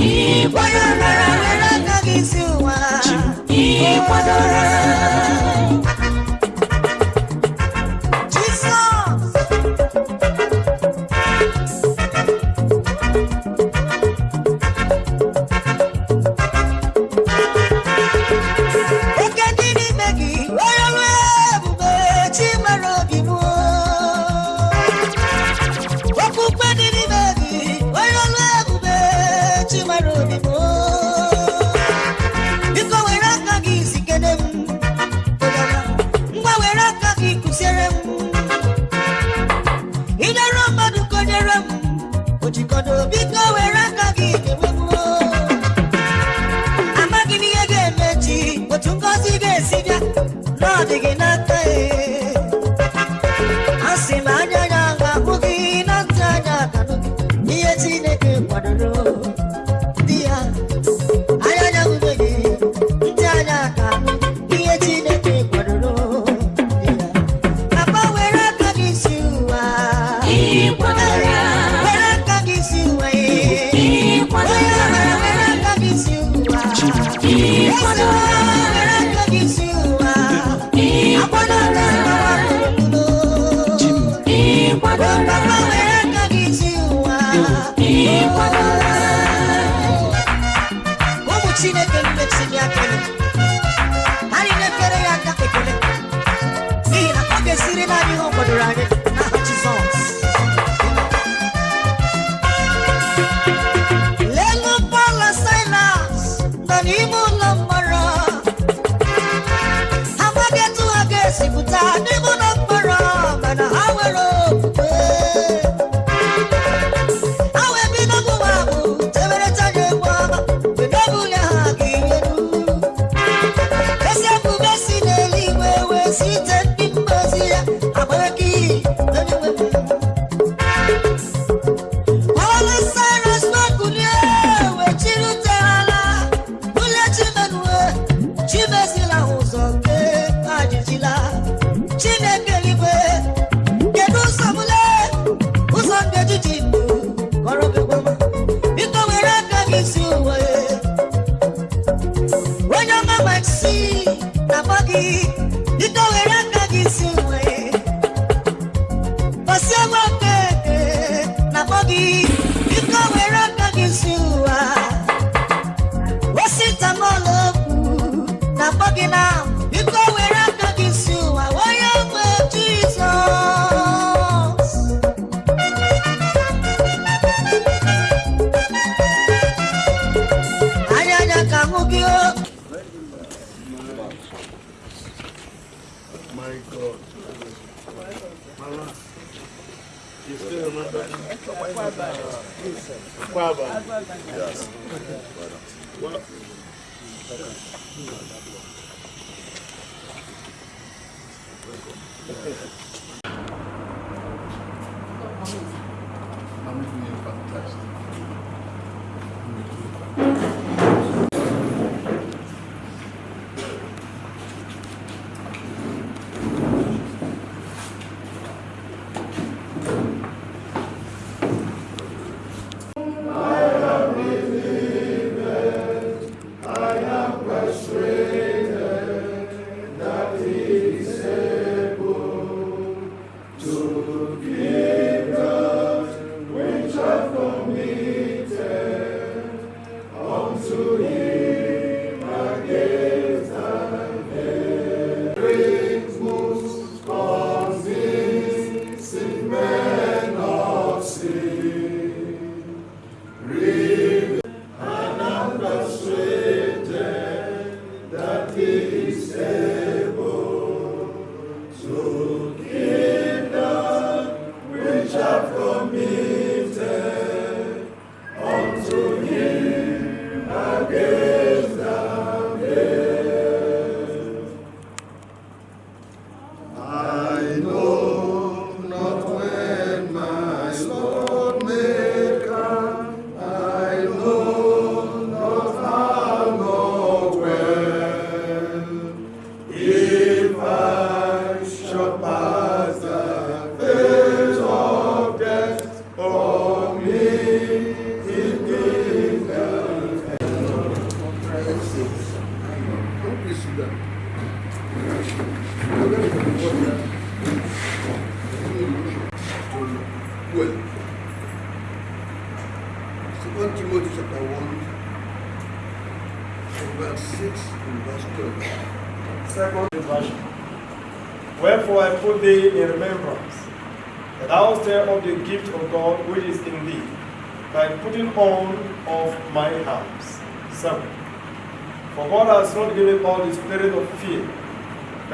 Ipadora. Ipadora. i'm buggy.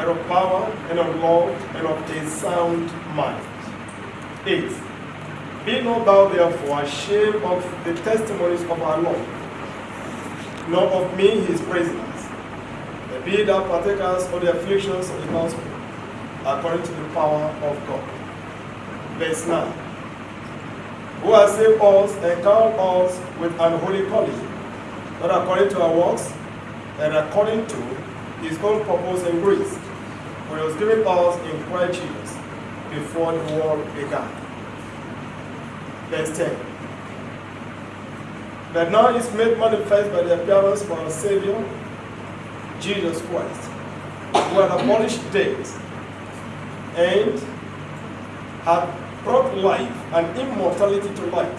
But of power and of love and of a sound mind. 8. Be not thou therefore ashamed of the testimonies of our Lord, nor of me his prisoners, but be thou partakers of the afflictions of the gospel, according to the power of God. Verse 9. Who has saved us and called us with an holy calling, not according to our works, and according to his own purpose and grace, which was given us in Christ Jesus before the world began. Verse 10. But now is made manifest by the appearance of our Savior, Jesus Christ, who had abolished death and had brought life and immortality to light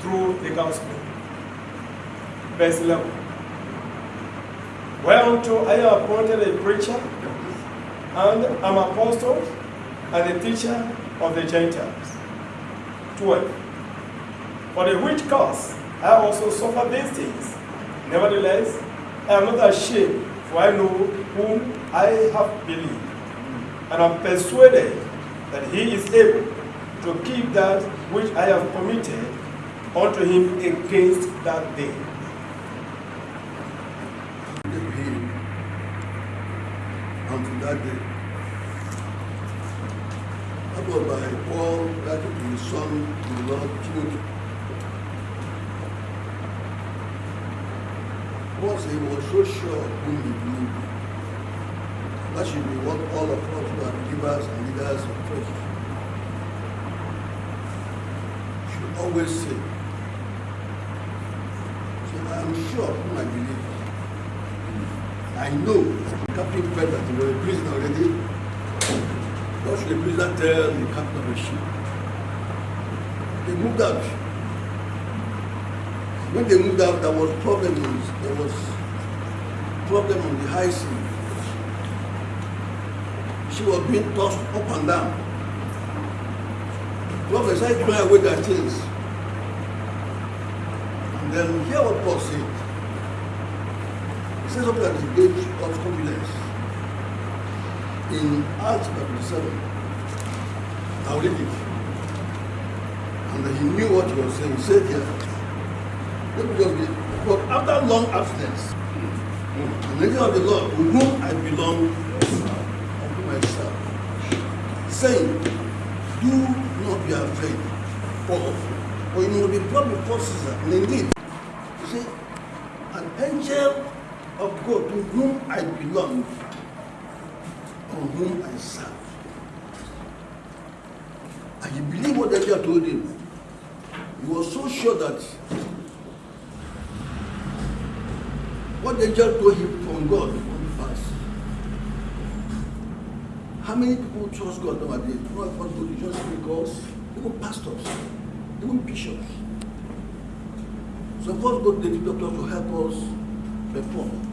through the gospel. Verse 11. Whereunto I am appointed a preacher and I am apostle and a teacher of the Gentiles. 12. For the which cause I also suffer these things. Nevertheless, I am not ashamed, for I know whom I have believed, and am persuaded that he is able to keep that which I have committed unto him against that day. gave him unto that day. That was by Paul to his son, the Lord. Paul said he was so sure of whom he believed. That should be what all of us who are believers and leaders of faith should always say. So I am sure whom I believe. I know Captain Fred that he was a prisoner already. What should the prisoner tell the captain of the ship? They moved out. When they moved out, there was problems. There was problem on the high sea. She was being tossed up and down. Prophets started throwing away their things. And then hear what Paul said. He says something that is a gauge of confidence. In Acts chapter 7, I'll read it. And he knew what he was saying. He said here, let me just read. But after long abstinence, the angel of the Lord, with whom I belong, unto myself, saying, Do not be afraid, Paul, for you will be brought before Caesar. And indeed, you see, an angel of God to whom I belong, on whom I serve. And he believed what angel told him. He was so sure that what angel told him from God to pass. How many people trust God nowadays? Not of us go to church because even pastors, even bishops. Some of us go to the doctor to help us perform.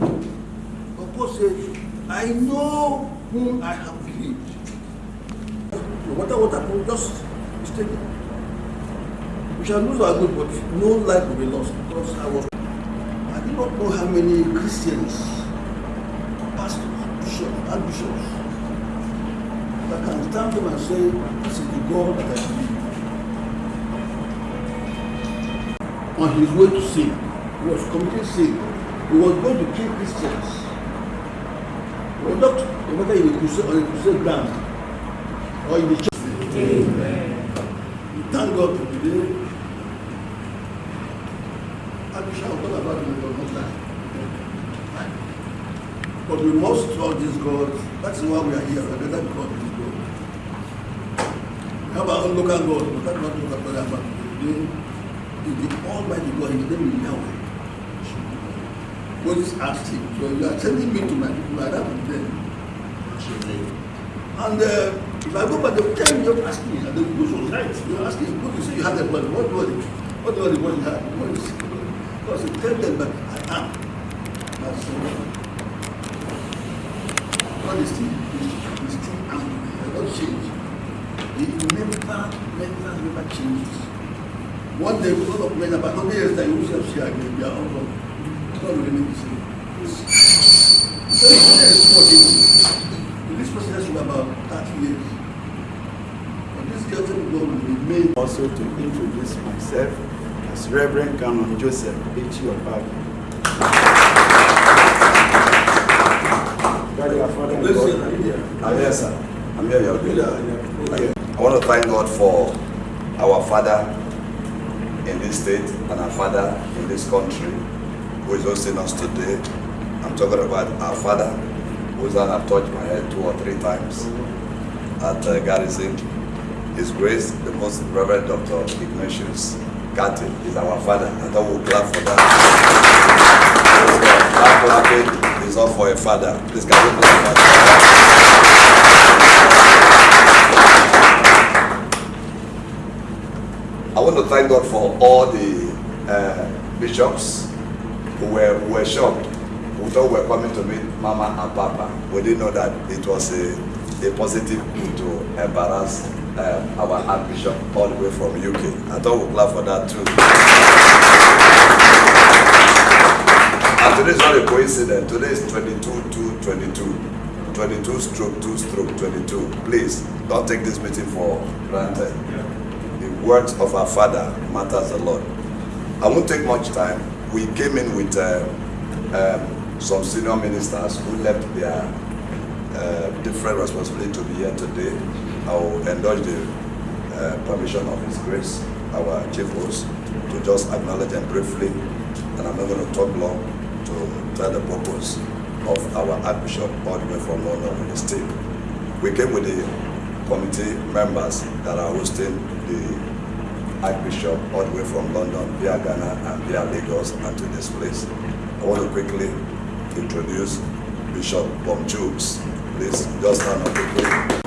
But Paul says, I know whom I have believed. No matter what happens, just stay there. We shall lose our good, but no life will be lost because I was. I do not know how many Christians, pastors, bishops, archbishops, that can stand up and say, This is the God that I believe. On his way to sin, he was committing sin. He was going to kill Christians. He was not, no matter in the crusade, on the crusade ground or in the church. We thank God for today. Wish I would talk about it for much time. But we must trust this God. That's why we are here. Another God is God. We have our own local God, but that's not what I'm talking about today. Is the Almighty God, His name is Yahweh. Moses asked him, So you are sending me to my people, I have them. And uh, If I go back, they will tell me, they'll ask me, and they will do right. You're asking, what you say you have that money, what money? What do the money have? What is Because you tell them that I am. That's so. God is still, is still am. He has not changed. He never, never, never changes. One day, we're going to play about 100 years time, you will see again, we are all gone. God will the same. So, This person has about 30 years. But this girl will go will remain. Also to introduce myself as Reverend Canon Joseph H. Ah, here, you're I want to thank God for our father in this state and our father in this country who is hosting us today. I'm talking about our father who's have touched my head two or three times at uh, Garrison. His Grace, the most Reverend Dr. Ignatius Kattey is our father. I thought we'll clap for that. That clapping is all for a father. Please can we clap? I want to thank God for all the uh, bishops who were, who were shocked, who thought we were coming to meet Mama and Papa. We didn't know that it was a, a positive coup to embarrass uh, our Archbishop all the way from UK. I thought we'd clap for that too. And today is not a coincidence. Today is 22 to 22. 22 stroke 2 stroke 22. Please don't take this meeting for granted. The words of our Father matters a lot. I won't take much time. We came in with uh, um, some senior ministers who left their uh, different responsibility to be here today. I will endorse the uh, permission of His Grace, our chief host, to just acknowledge them briefly. And I'm not going to talk long to tell the purpose of our Archbishop all the way from London with his team. We came with the committee members that are hosting the Archbishop all the way from London via Ghana and via Lagos and to this place. I want to quickly introduce Bishop Bom Jukes. Please just stand up quickly.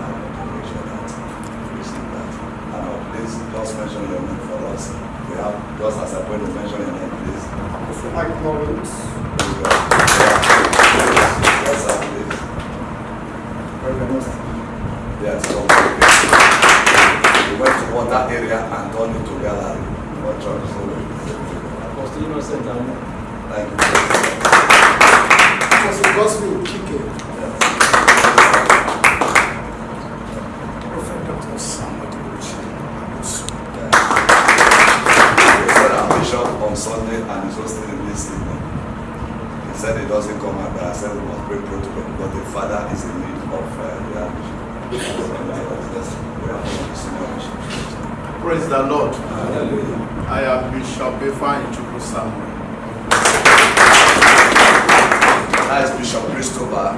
On Sunday and hosting in this evening. He said he doesn't come out, but I said we must break protocol because the father is in need of uh, bishop. Praise the Lord. Hallelujah. I am Bishop Efan Chukwu Samuel. That is Bishop Christopher.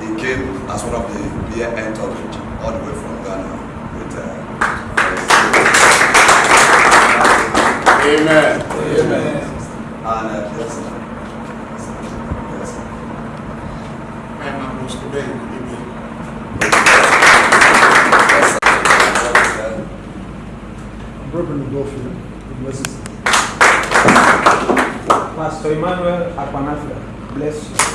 He came as one of the beer entourage all the way from Ghana with uh, Amen. Amen. And uh, yes, sir. Yes, sir. I am Apostle Ben. Amen. Yes, sir. Yes, sir. Reverend Godfrey, the blessings. Pastor Emmanuel Akpanafia, bless you.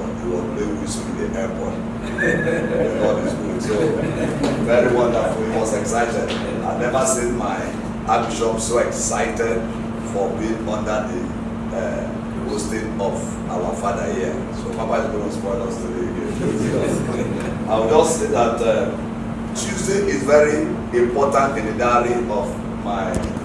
London, he was playing whistle in the Lord is good. So, very wonderful. He was excited. I've never seen my Archbishop so excited for being under the uh, hosting of our father here. So Papa is going to spoil us today. I will just say that uh, Tuesday is very important in the diary of my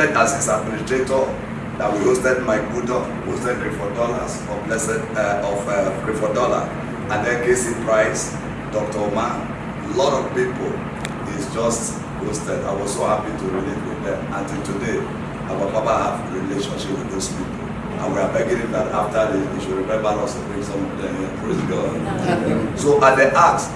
As his administrator that we hosted Mike Budo, hosted Clifford Dollars of Blessed uh, of uh, Clifford Dollar, and then Casey Price, Dr. Omar, a lot of people is just hosted. I was so happy to relate with them. Until today, our Papa have relationship with those people. And we are begging him that after this, he should remember us to bring some of them here. Praise God. so at the Acts,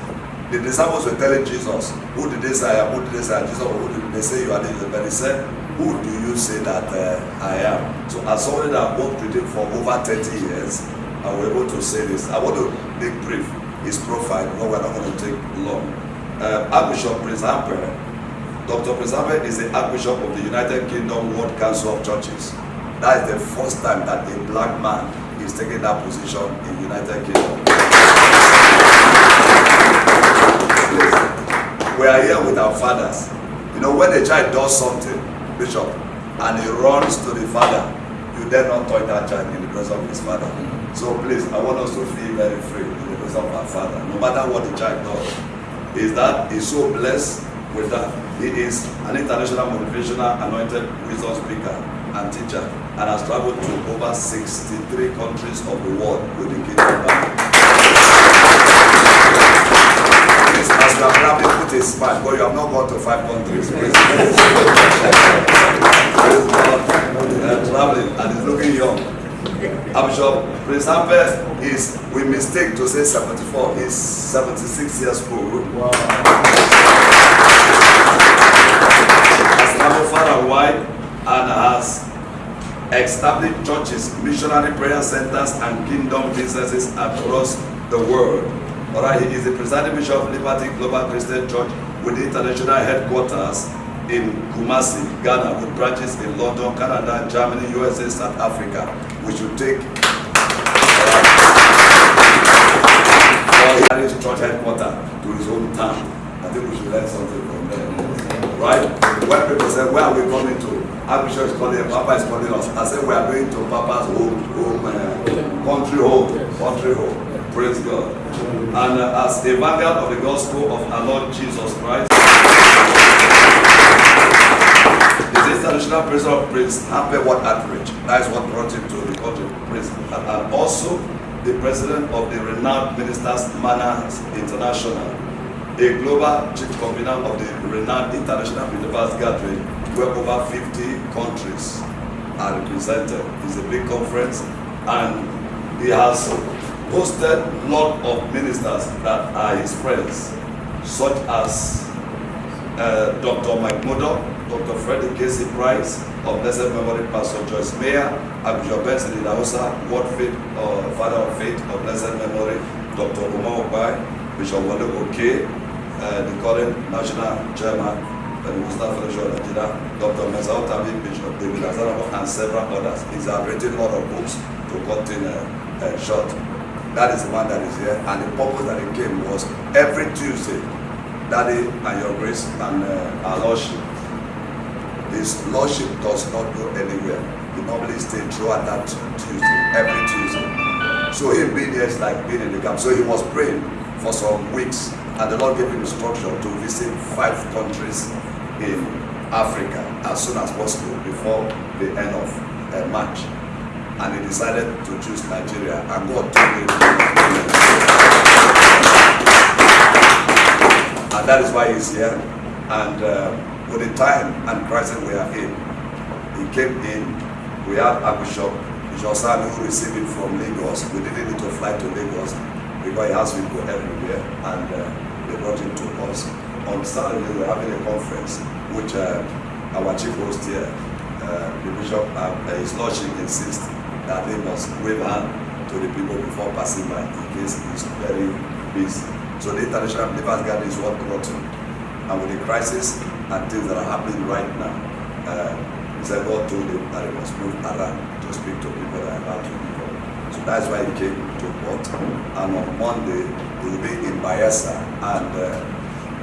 the disciples were telling Jesus, who did they say? Who did they say? Jesus, who did they say you are? Jesus, but he said, who do you say that uh, I am? So as somebody that worked with him for over 30 years, I was able to say this. I want to make brief his profile, no, we're not going to take long. Uh, Archbishop Prince Amper, Dr. Prince Amper is the Archbishop of the United Kingdom World Council of Churches. That is the first time that a black man is taking that position in United Kingdom. We are here with our fathers. You know, when a child does something, Bishop, and he runs to the father, you dare not touch that child in the presence of his father. So please, I want us to feel very free in the presence of our father, no matter what the child does. Is that he's so blessed with that. He is an international motivational anointed wisdom speaker and teacher and has traveled to over 63 countries of the world with the kingdom as are clapping, put a smile, but you have not gone to five countries. Praise God. Uh, traveling and is looking young. Archbishop Prince Amper is, we mistake to say 74, he's 76 years old. Has traveled far and wide and has established churches, missionary prayer centers, and kingdom businesses across the world. Alright, he is the presiding bishop of Liberty Global Christian Church with international headquarters in Kumasi, Ghana, with branches in London, Canada, Germany, USA, South Africa. We should take uh, his church headquarters to his own town. I think we should learn something from them. Right? When people say, where are we coming to? Archbishop is calling, Papa is calling us. I said, we are going to Papa's home, home uh, country home, country home. Praise God. And uh, as a vanguard of the gospel of our Lord Jesus Christ, is international president of Prince Happy What Outreach. That is what brought him to the country, Prince. And, and also the president of the renowned Ministers Manners International, a global chief convener of the renowned International Believers Gathering, where over 50 countries are represented. It's a big conference and he has hosted a lot of ministers that are his friends, such as uh, Dr. Mike Murdock, Dr. Freddie Casey Price, of blessed memory, Pastor Joyce Meyer, Archbishop Benson Idahosa, Word Faith, uh, Father of Faith, of blessed memory, Dr. Uma Ukpai, Bishop Wale Oke, uh, the current national chairman, uh, Mustafa Federation of Nigeria, Dr. Mensa Otabil, Bishop David Azaramo, and several others. He's written a lot of books to cut in short. That is the one that is here, and the purpose that he came was every Tuesday, Daddy and your grace and uh, our Lordship. His Lordship does not go anywhere. He normally stays throughout that Tuesday, every Tuesday. So him being here is like being in the camp. So he was praying for some weeks, and the Lord gave him instruction to visit five countries in Africa as soon as possible before the end of uh, March. And he decided to choose Nigeria, and God told him. And that is why he's here. And uh, with the time and crisis we are in, he came in. We had Archbishop Bishop Sami who received him from Lagos. We didn't need to fly to Lagos because he has people everywhere. And uh, they brought him to us. On Saturday, we're having a conference, which uh, our chief host here, uh, the Bishop, uh, His Lordship insists that they must wave hand to the people before passing by in case he's very busy. So the International Believers Gathering is what brought him. And with the crisis and things that are happening right now, uh, said God told him that he must move around to speak to people that are about to up. So that's why he came to Port. And on Monday, he will be in Bayelsa. And uh,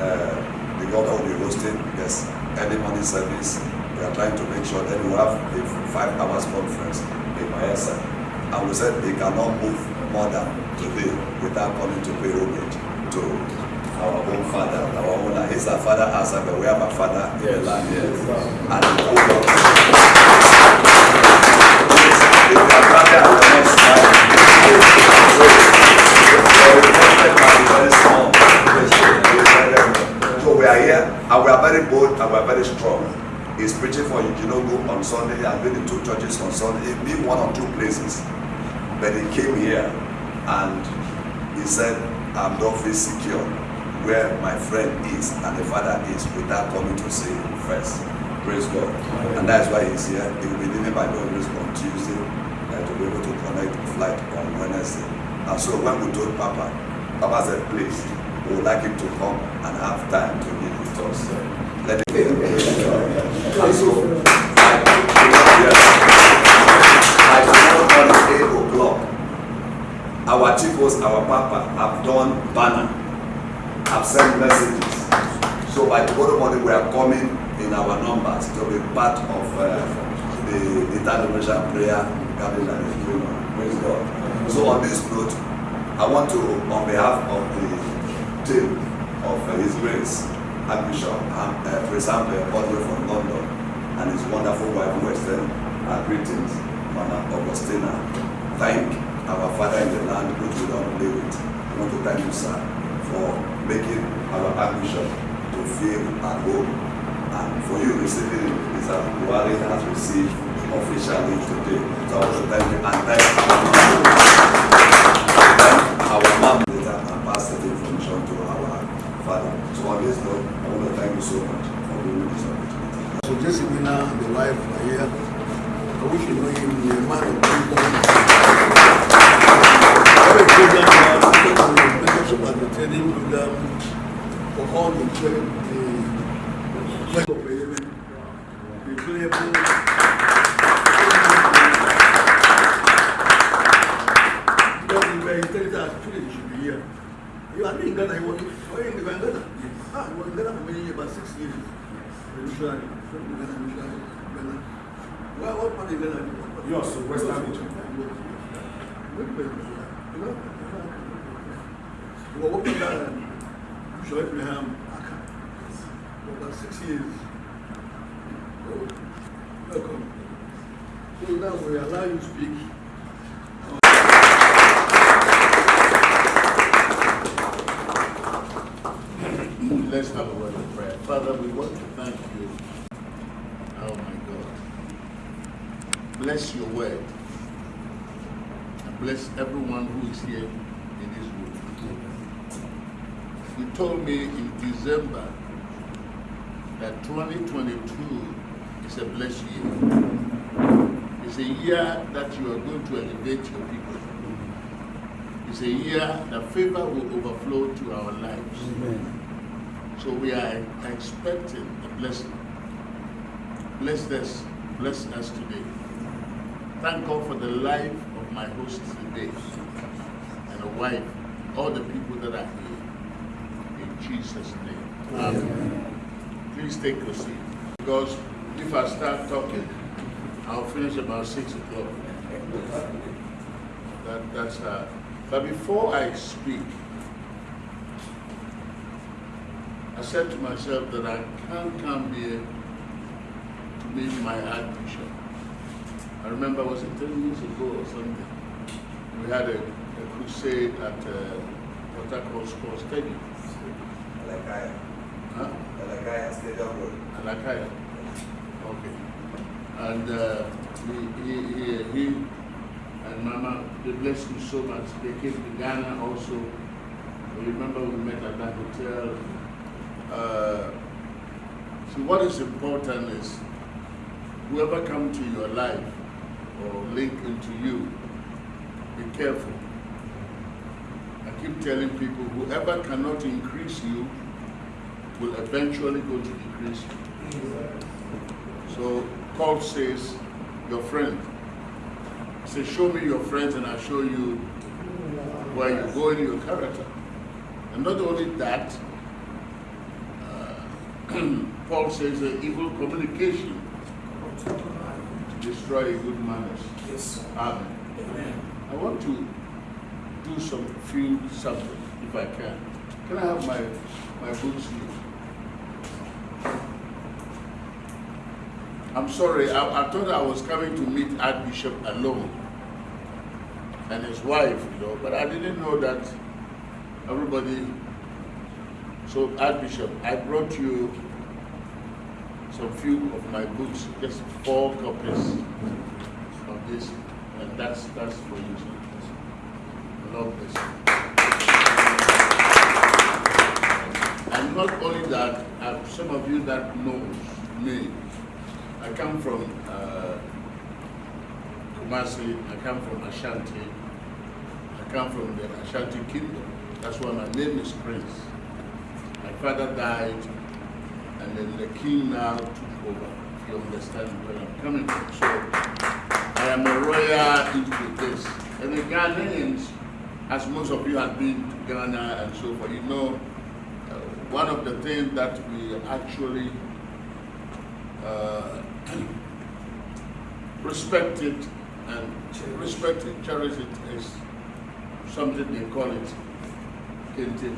uh, the governor will be hosting this early morning service we are trying to make sure that we have a five hours conference in Mayesa. And we said they cannot move more than today without coming to pay homage to our own father, our own land. He's our father but we have a father in the land here. Brother and. So we are here and we are very bold and we are very strong. He's preaching for Eugenogo on Sunday. I've been in two churches on Sunday. He's been one or two places. But he came here and he said, I'm not feel secure where my friend is and the father is without coming to see him first. Praise God. And that's why he's here. He will be leaving by God grace on Tuesday and to be able to connect flight on Wednesday. And so when we told Papa, Papa said, please, we would like him to come and have time to meet with us. Let so, I tomorrow morning, 8 o'clock, our chiefs, our papa, have done banner, have sent messages. So by tomorrow morning, we are coming in our numbers to be part of uh, the interdimensional prayer gathering that is going. Praise God. So on this note, I want to, on behalf of the team of uh, His Grace, Archbishop um, uh, example, way from London, and his wonderful wife extend our greetings, Mama Augustina. Thank our Father in the land, which we don't play with. I want to thank you, sir, for making our Archbishop to feel at home, and for you receiving it, is that Buhari has received officially today. So I want to thank you and thank our mom. Thank our mom later and the information to our father. So on this note, I want to thank you so much for giving me this opportunity. So Josephina and the wife are here. I wish you know him, the man of wisdom. Every program now, because of the members of the training program, for all the the the of the the playable. Because the very intelligent actually should be here. You are in Ghana, you were in Ghana? Ah, you were in Ghana for many years, about six years. Usually, from Ghana, usually, Ghana. Well, what part of Ghana? Region. Wait, wait, wait. You were working there, Bishop Abraham Aka, for about six years. Oh, welcome. So now we allow you to speak. Let's have a word of prayer. Father, we want to thank you. Oh my God. Bless your word. And bless everyone who is here in this room. You told me in December that 2022 is a blessed year. It's a year that you are going to elevate your people. It's a year that favor will overflow to our lives. So we are expecting a blessing. Bless us, bless us today. Thank God for the life of my host today and a wife, all the people that are here. In Jesus' name. Amen. Please take your seat. Because if I start talking, I'll finish about six o'clock. That, that's uh, but before I speak, I said to myself that I can't come here to meet my Archbishop. I remember, was it 10 years ago or something? We had a, a crusade at uh, Port Harcourt Sports Stadium. Alakaya, Huh? Alakaya Stadium Road. Alakaya. Okay. And uh, he, he, he, he and Mama, they blessed me so much. They came to Ghana also. You remember we met at that hotel. Uh, see, what is important is whoever come to your life or link into you, be careful. I keep telling people, whoever cannot increase you will eventually go to decrease you. So Paul says, your friend. He says, show me your friends and I'll show you where you go in your character. And not only that, Paul says that evil communication to destroy good manners. Yes. Amen. Amen. I want to do some few something, if I can. Can I have my, my books here? I'm sorry, I, I thought I was coming to meet Archbishop alone and his wife, you know, but I didn't know that everybody. So, Archbishop, I brought you some few of my books, just four copies of this, and that's that's for you. Lord bless you. And not only that, uh, some of you that knows me, I come from uh, Kumasi, I come from Ashanti, I come from the Ashanti Kingdom. That's why my name is Prince. Father died, and then the king now took over. You understand where I'm coming from. So I am a royal into this. And the Ghanaians, as most of you have been to Ghana and so forth, you know, uh, one of the things that we actually uh, respect it and respect it, cherish it is something they call it kente.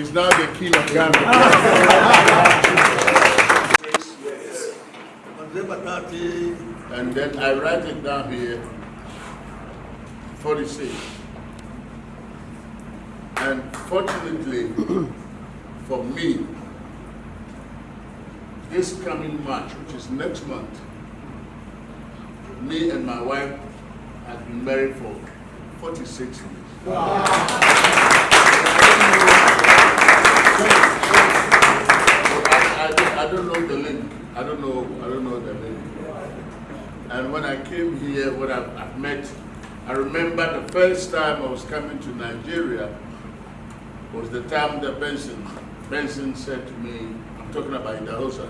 he's now the king of Ghana. 30, And then I write it down here, 46. And fortunately for me, this coming March, which is next month, me and my wife have been married for 46 years. I, I, I don't know the link. I don't know. I don't know the link. And when I came here, when I, I met, I remember the first time I was coming to Nigeria was the time that Benson, Benson said to me, I'm talking about Idahosa,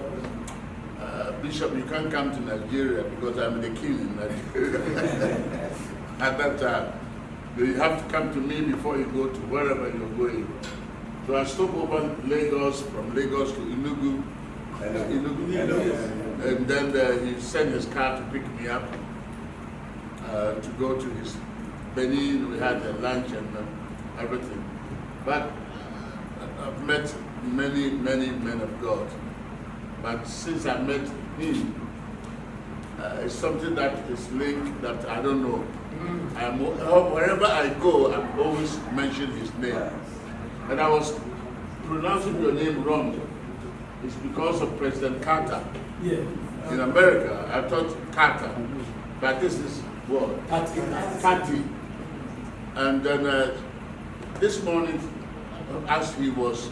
uh, Bishop, you can't come to Nigeria because I'm the king in Nigeria. At that time, you have to come to me before you go to wherever you're going. So I stopped over Lagos, from Lagos to Enugu, Enugu. And then uh, he sent his car to pick me up uh, to go to his Benin. We had a lunch and uh, everything. But uh, I've met many, many men of God. But since I met him, uh, it's something that is linked that I don't know. I'm, uh, wherever I go, I always mention his name. And I was pronouncing your name wrong. It's because of President Carter. Yeah. In America, I thought Carter, but this is what? Kattey. And then uh, this morning, as he was,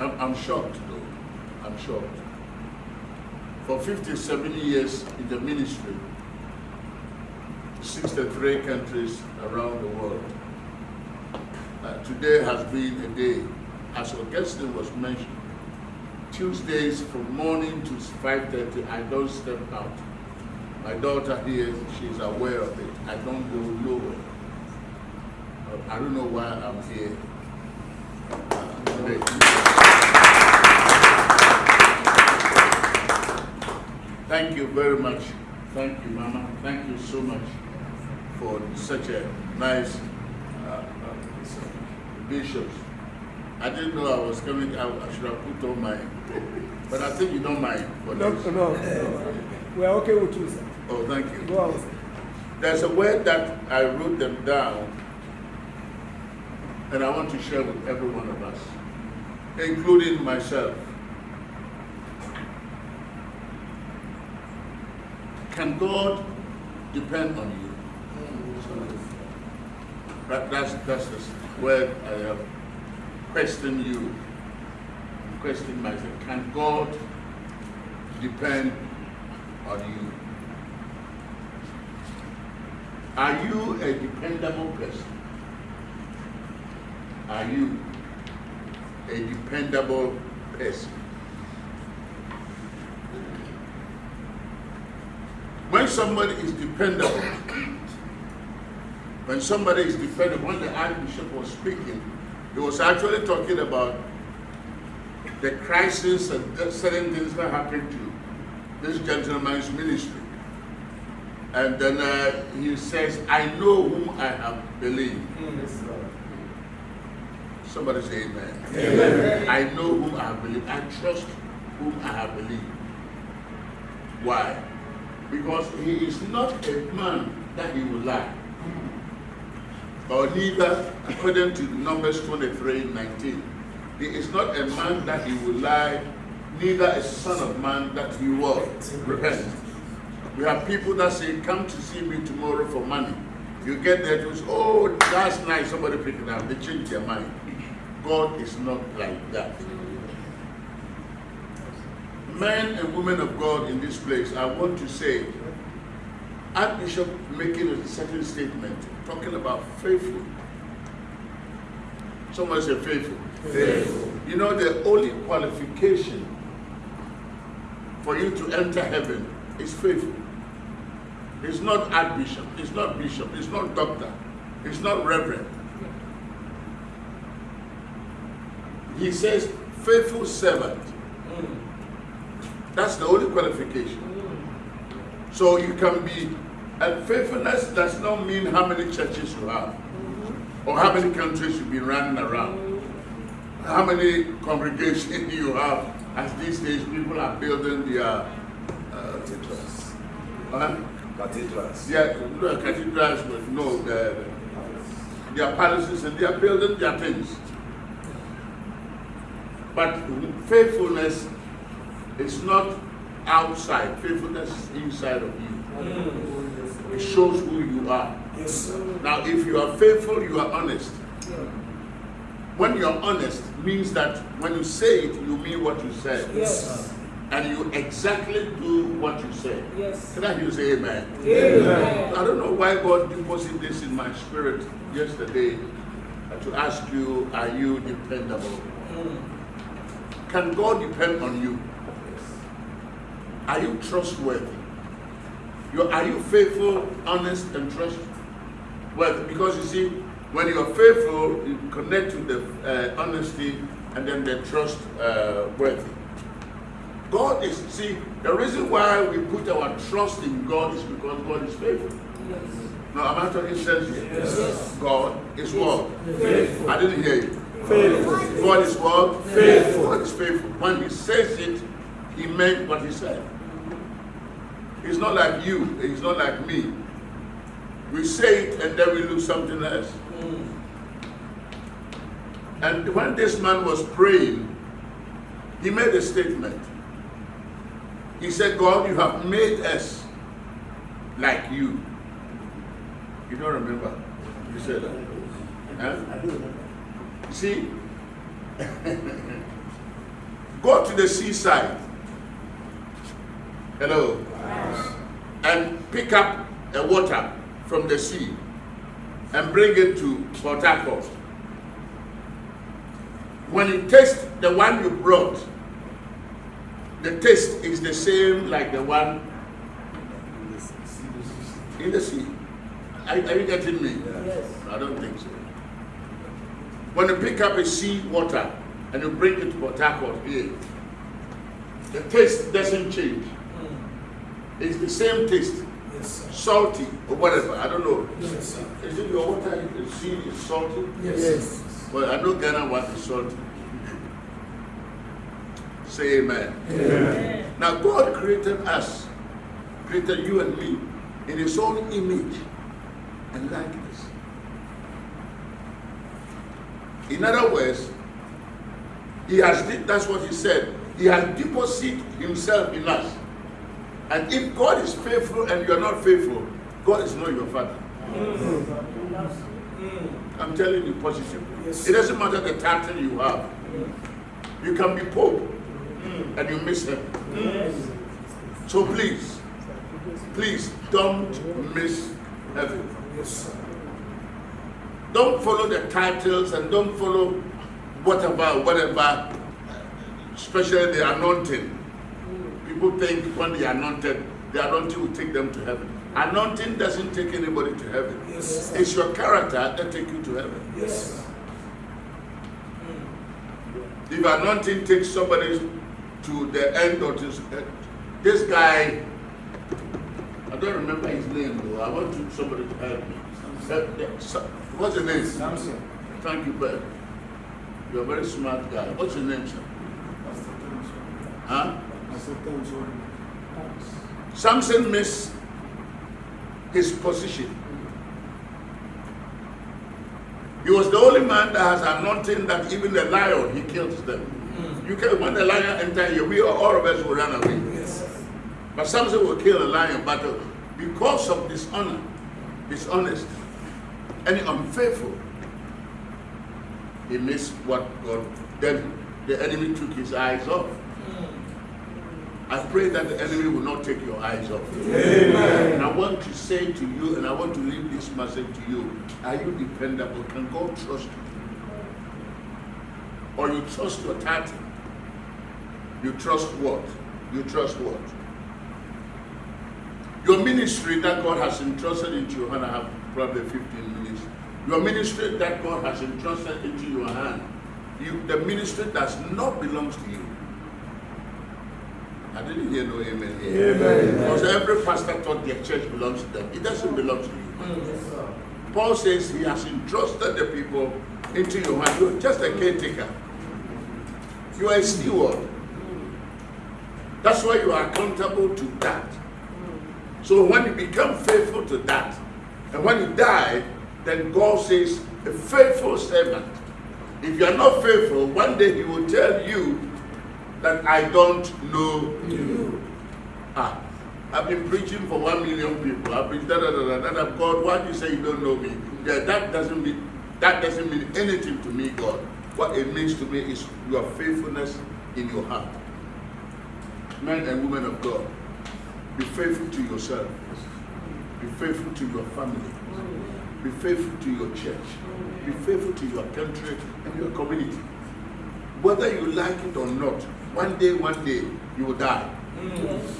I'm, I'm shocked though, I'm shocked. For 57 years in the ministry, 63 countries around the world. Uh, today has been a day, as Augustine was mentioned, Tuesdays from morning to 5.30, I don't step out. My daughter here, she's aware of it. I don't go nowhere. I don't know why I'm here. Thank you very much. Thank you, Mama. Thank you so much for such a nice uh, uh, bishops. I didn't know I was coming. I, I should have put on my, but I think you don't mind No, this. no, no. We are okay with you, sir. Oh, thank you. Go on, sir. There's a word that I wrote them down, and I want to share with every one of us, including myself. Can God depend on you? That, that's, that's the word I have questioned you, questioned myself. Can God depend on you? Are you a dependable person? Are you a dependable person? When somebody is dependable, when somebody is dependable, when the Archbishop was speaking, he was actually talking about the crisis and the certain things that happened to this gentleman's ministry. And then uh, he says, I know whom I have believed. Somebody say amen. amen. I know whom I have believed. I trust whom I have believed. Why? Because he is not a man that he will lie. Or neither, according to Numbers 23, 19, he is not a man that he will lie, neither a son of man that he will repent. We have people that say, come to see me tomorrow for money. You get there to say, oh, that's nice, somebody pick it up. They change their mind. God is not like that. Men and women of God in this place, I want to say, Archbishop making a certain statement, talking about faithful. Someone say faithful. Faithful. You know, the only qualification for you to enter heaven is faithful. It's not archbishop, it's not bishop, it's not doctor, it's not reverend. He says, faithful servant. That's the only qualification. So you can be, and faithfulness does not mean how many churches you have, or how many countries you've been running around, how many congregations you have. As these days, people are building their uh, Cathedrals. uh, Cathedrals. yeah, no, cathedrals, but no, the, their palaces and they are building their things. But faithfulness is not outside, faithfulness is inside of you. It shows who you are. Now, if you are faithful, you are honest. When you are honest, means that when you say it, you mean what you say. Yes. And you exactly do what you say. Yes. Can I say amen? Amen. I don't know why God deposited this in my spirit yesterday to ask you, are you dependable? Hmm. Can God depend on you? Are you trustworthy? You, are you faithful, honest, and trustworthy? Because you see, when you are faithful, you connect to the uh, honesty and then the trust worthy. God is, see, the reason why we put our trust in God is because God is faithful. Yes. No, am I talking sense here? Yes. God is what? Faithful. I didn't hear you. Faithful. God is what? Faithful. God is faithful. When he says it, he meant what he said. He's not like you. He's not like me. We say it and then we do something else. And when this man was praying, he made a statement. He said, God, you have made us like you. You don't remember? You said that. Huh? See? Go to the seaside. Hello. And pick up a water from the sea and bring it to Port Harcourt. When you taste the one you brought, the taste is the same like the one in the sea. Are, are you getting me? Yes. I don't think so. When you pick up a sea water and you bring it to Port Harcourt here, the taste doesn't change. Hmm. It's the same taste, Yes, sir. salty or whatever. I don't know. Yes, sir. Is it your water in the sea is salty? Yes. Well, I know Ghana is salty. Say amen. Amen. Now God created us, created you and me in his own image and likeness. In other words, he has that's what he said. He has deposited himself in us. And if God is faithful and you are not faithful, God is not your father. I'm telling you positively. Yes, It doesn't matter the title you have. You can be Pope mm. and you miss him. So please, please don't miss heaven. Don't follow the titles and don't follow whatever, whatever, especially the anointing. People think when they are anointed, the anointing will take them to heaven. Anointing doesn't take anybody to heaven. Yes. It's your character that take you to heaven. Yes. Hmm. If anointing takes somebody to the end of this, this guy, I don't remember his name though. I want to, somebody to help me. What's your name? Samson. Thank you, Ben. You're a very smart guy. What's your name, sir? Huh? Samson missed his position. He was the only man that has anointing that even the lion, he kills them. You can, when the lion enter here, we all of us will run away. But Samson will kill a lion, but uh, because of dishonor, dishonest, and unfaithful, he missed what God, then the enemy took his eyes off. I pray that the enemy will not take your eyes off. Amen. And I want to say to you, and I want to leave this message to you, are you dependable? Can God trust you? Or you trust your title? You trust what? You trust what? Your ministry that God has entrusted into your hand, I have probably 15 minutes. Your ministry that God has entrusted into your hand, you, the ministry does not belong to you. I didn't hear no amen here. Amen. Because every pastor thought their church belongs to them. It doesn't belong to you. Mm, Paul says he has entrusted the people into your hand. You're just a caretaker. You are a steward. That's why you are accountable to that. So when you become faithful to that, and when you die, then God says, a faithful servant. If you are not faithful, one day he will tell you that I don't know you. Ah, I've been preaching for one million people. I've been da da da da da. da. God, why do you say you don't know me? Yeah, that doesn't mean that doesn't mean anything to me, God. What it means to me is your faithfulness in your heart. Men and women of God, be faithful to yourself. Be faithful to your family. Be faithful to your church. Be faithful to your country and your community. Whether you like it or not, one day, one day, you will die.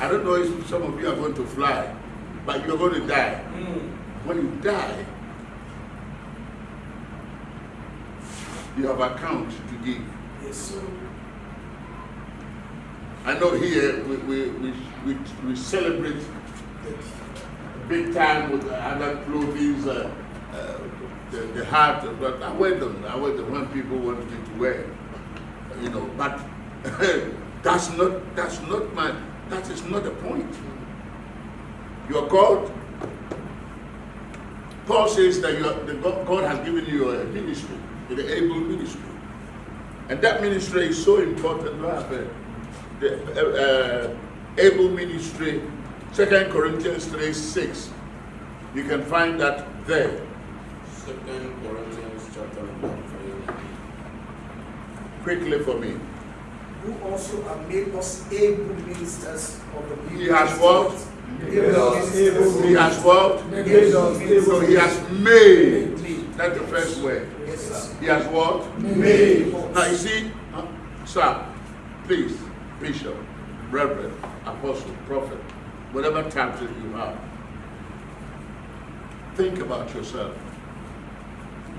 I don't know if some of you are going to fly, but you're going to die. When you die, you have account to give. Yes, sir. I know here we, we, we, we, we celebrate big time with other clothing, uh, uh, the, the hat, but I wear them. I wear them when people want me to wear, you know. But that's not that's not my that is not the point. You are called. Paul says that you are, the God, has given you a ministry, an able ministry, and that ministry is so important. What happened? the uh, uh, able ministry, Second Corinthians 3 6. You can find that there. Second Corinthians chapter number three. Quickly for me. Who also have made us able ministers of the He has what? Able ministers. He has what? Made us So he has made. That's the first word. Yes, sir. He has worked. Made. Now you see, uh, sir, please, bishop, reverend, apostle, prophet, whatever title you have, think about yourself.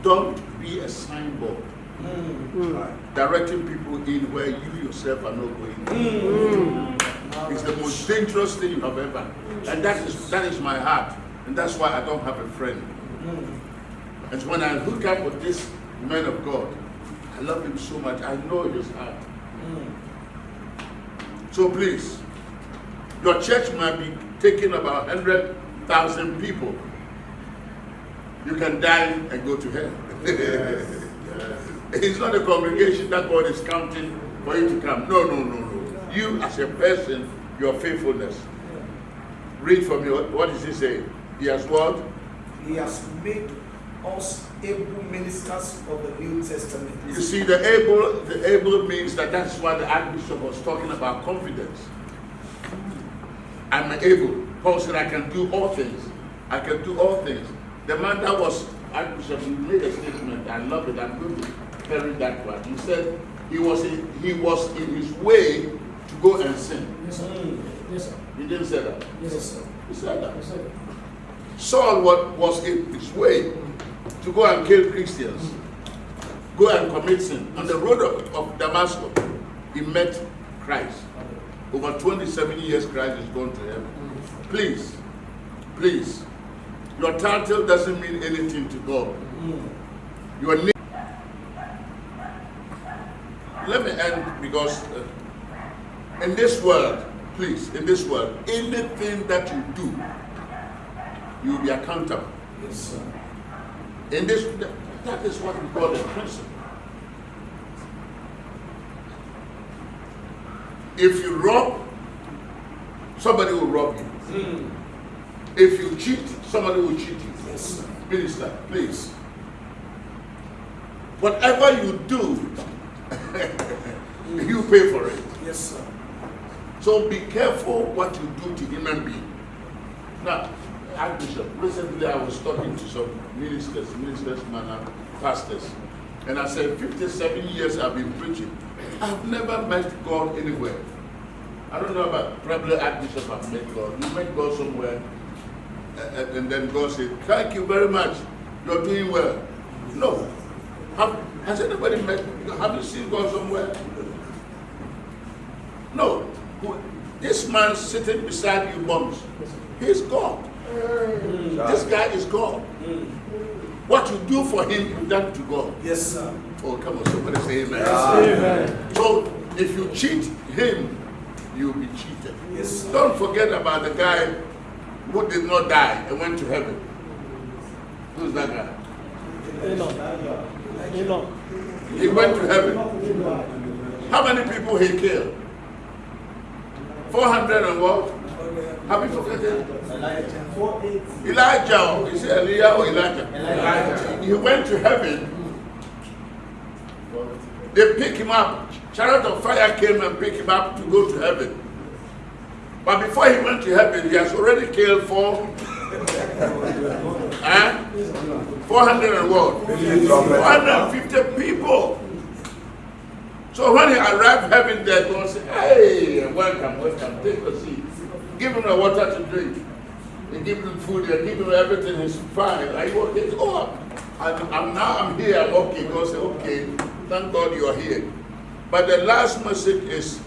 Don't be a signboard Mm. directing people in where you yourself are not going. Mm. It's the most dangerous thing you have ever. And that is that is my heart. And that's why I don't have a friend. Mm. And when I hook up with this man of God, I love him so much. I know his heart. So please, your church might be taking about 100,000 people. You can die and go to hell. It's not a congregation that God is counting for you to come. No, no, no, no. You as a person, your faithfulness. Read for me. What, what does he say? He has what? He has made us able ministers of the New Testament. You see, the able, the able means that that's why the Archbishop was talking about confidence. I'm able. Paul said, I can do all things. I can do all things. The man that was Archbishop, he made a statement. I love it. I'm to carry that one. He said he was in, he was in his way to go and sin. Yes, sir. Yes, sir. He didn't say that. Yes, sir. He said that. Yes, sir. Saul was, was in his way to go and kill Christians, go and commit sin. On the road of, of Damascus, he met Christ. Over 27 years, Christ is gone to heaven. Please, please, your title doesn't mean anything to God. Mm. Your name. Let me end because uh, in this world, please, in this world, anything that you do, you will be accountable. Yes, sir. In this, that is what we call the principle. If you rob, somebody will rob you. If you cheat, somebody will cheat you. Yes, sir. Minister, please. Whatever you do, you pay for it. Yes, sir. So be careful what you do to human being. Now, Archbishop, recently I was talking to some ministers, ministers, man, pastors, and I said, 57 years I've been preaching. I've never met God anywhere. I don't know about probably Archbishop I've met God. You met God somewhere, and, and- and then God said, thank you very much. You're doing well. No. Have, has anybody met, have you seen God somewhere? No. This man sitting beside you, moms, he's God. This guy is God. What you do for him, you done to God. Yes, sir. Oh, come on, somebody say amen. Amen. So if you cheat him, you'll be cheated. Yes, sir. Don't forget about the guy who did not die and went to heaven. Who's that guy? He went to heaven. How many people he killed? 400 and what? Have you forgotten? Elijah. Is it Elijah or Elijah? Elijah. He went to heaven. They picked him up. Chariot of fire came and picked him up to go to heaven. But before he went to heaven, he has already killed four. Eh? 400 and what? 450 people. So when he arrived heaven there, God said, Hey, welcome, welcome, take a seat. Give him the water to drink. They give him food, they give him everything, he's fine. Are you okay? Oh, I'm, I'm now I'm here, I'm okay. God said, okay, thank God you're here. But the last message is,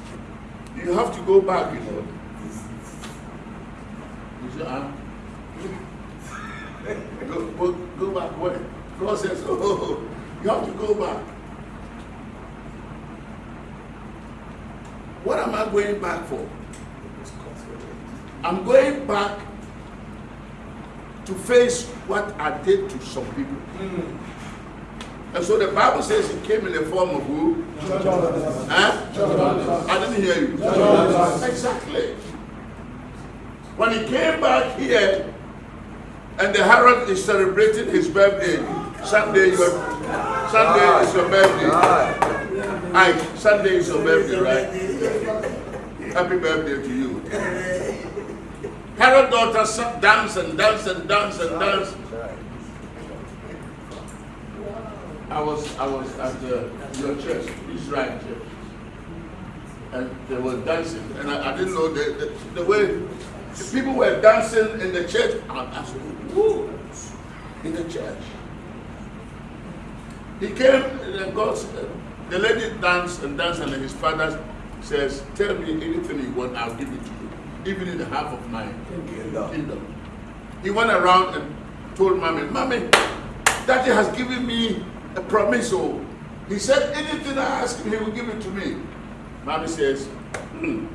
you have to go back, you know. You say, huh? Go, go, go back where? God says, oh, you have to go back. What am I going back for? I'm going back to face what I did to some people. And so the Bible says he came in the form of who? Huh? I didn't hear you. Exactly. When he came back here, and the Herod is celebrating his birthday. Sunday, your Sunday is your birthday. Aye, Sunday is your birthday, right? Happy birthday to you. Herod daughter dance and dance and dance and dance. I was I was at the, your church, Israel church, and they were dancing, and I, I didn't know the, the, the way the people were dancing in the church. I said, "Who in the church?" He came, and God, the lady danced and danced, and his father says, "Tell me anything you want, I'll give it to you, even in the half of my kingdom." He went around and told mommy, "Mommy, Daddy has given me a promise. Oh, he said anything I ask him, he will give it to me." Mommy says, "Hmm,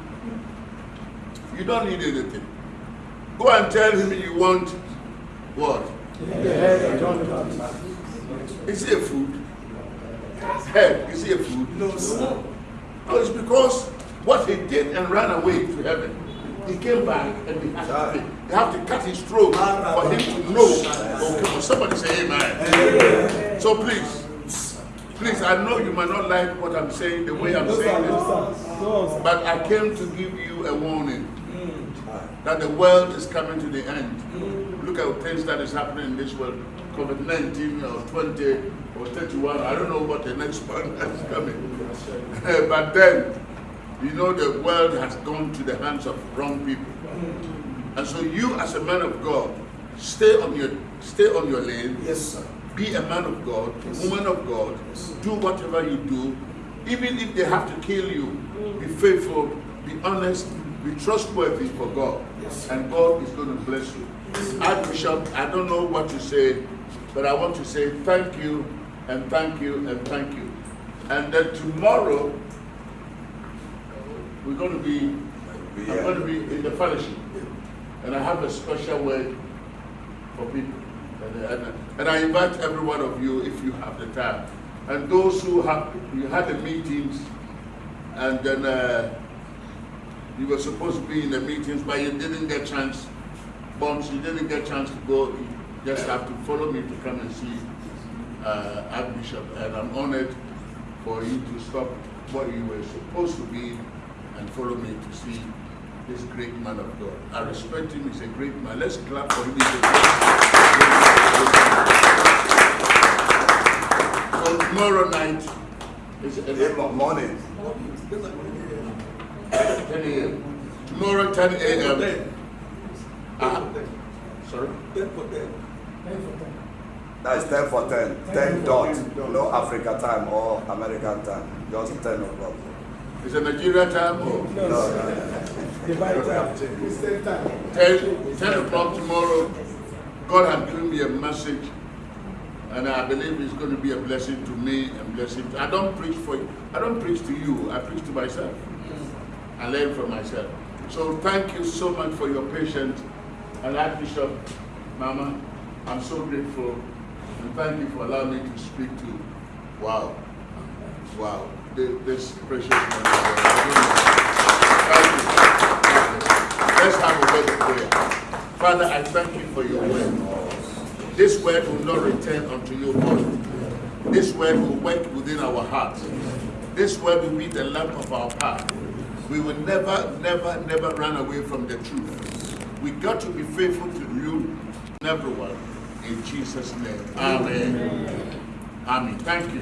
"You don't need anything. Go and tell him you want what? Is it a food? Head, is it a food? No, sir. No, it's because what he did and ran away to heaven. He came back and he had to, they have to cut his throat for him to know. Oh, come somebody say amen. So please, please, I know you might not like what I'm saying, the way I'm saying it, but I came to give you a warning that the world is coming to the end. Look at things that is happening in this world, COVID-19 or 20 or 31, I don't know what the next one is coming. but then, you know the world has gone to the hands of wrong people. And so you as a man of God, stay on your stay on your lane. Yes, sir. Be a man of God, woman of God. Do whatever you do. Even if they have to kill you, be faithful, be honest, be trustworthy for God. Yes. And God is going to bless you. Archbishop, I don't know what to say, but I want to say thank you and thank you and thank you. And then tomorrow, we're going to be, Be I'm going to be in the fellowship. And I have a special word for people. And, and, and I invite every one of you if you have the time. And those who have, you had the meetings and then uh, you were supposed to be in the meetings, but you didn't get chance, Bombs, you didn't get chance to go. You just have to follow me to come and see uh, Archbishop. And I'm honored for you to stop what you were supposed to be and follow me to see this great man of God. I respect him, he's a great man. Let's clap for him. He's a great man. So tomorrow night is In the morning. 10 a.m. Tomorrow 10 a.m. Ah, sorry? Ten That's 10 for 10. 10 dot. No Africa time or American time. Just 10 o'clock. Is it Nigeria time or? No. Christian time. 10, 10 o'clock tomorrow, God has given me a message, and I believe it's going to be a blessing to me and blessing. To, I don't preach for you. I don't preach to you. I preach to myself. I learn from myself. So thank you so much for your patience, and Archbishop, Mama, I'm so grateful, and thank you for allowing me to speak to. You. Wow, wow, this precious man. Thank you. Let's have a word of prayer. Father, I thank you for your word. This word will not return unto you void. This word will work within our hearts. This word will be the lamp of our path. We will never, never, never run away from the truth. We got to be faithful to you, and everyone. In Jesus' name. Amen. Amen. Thank you.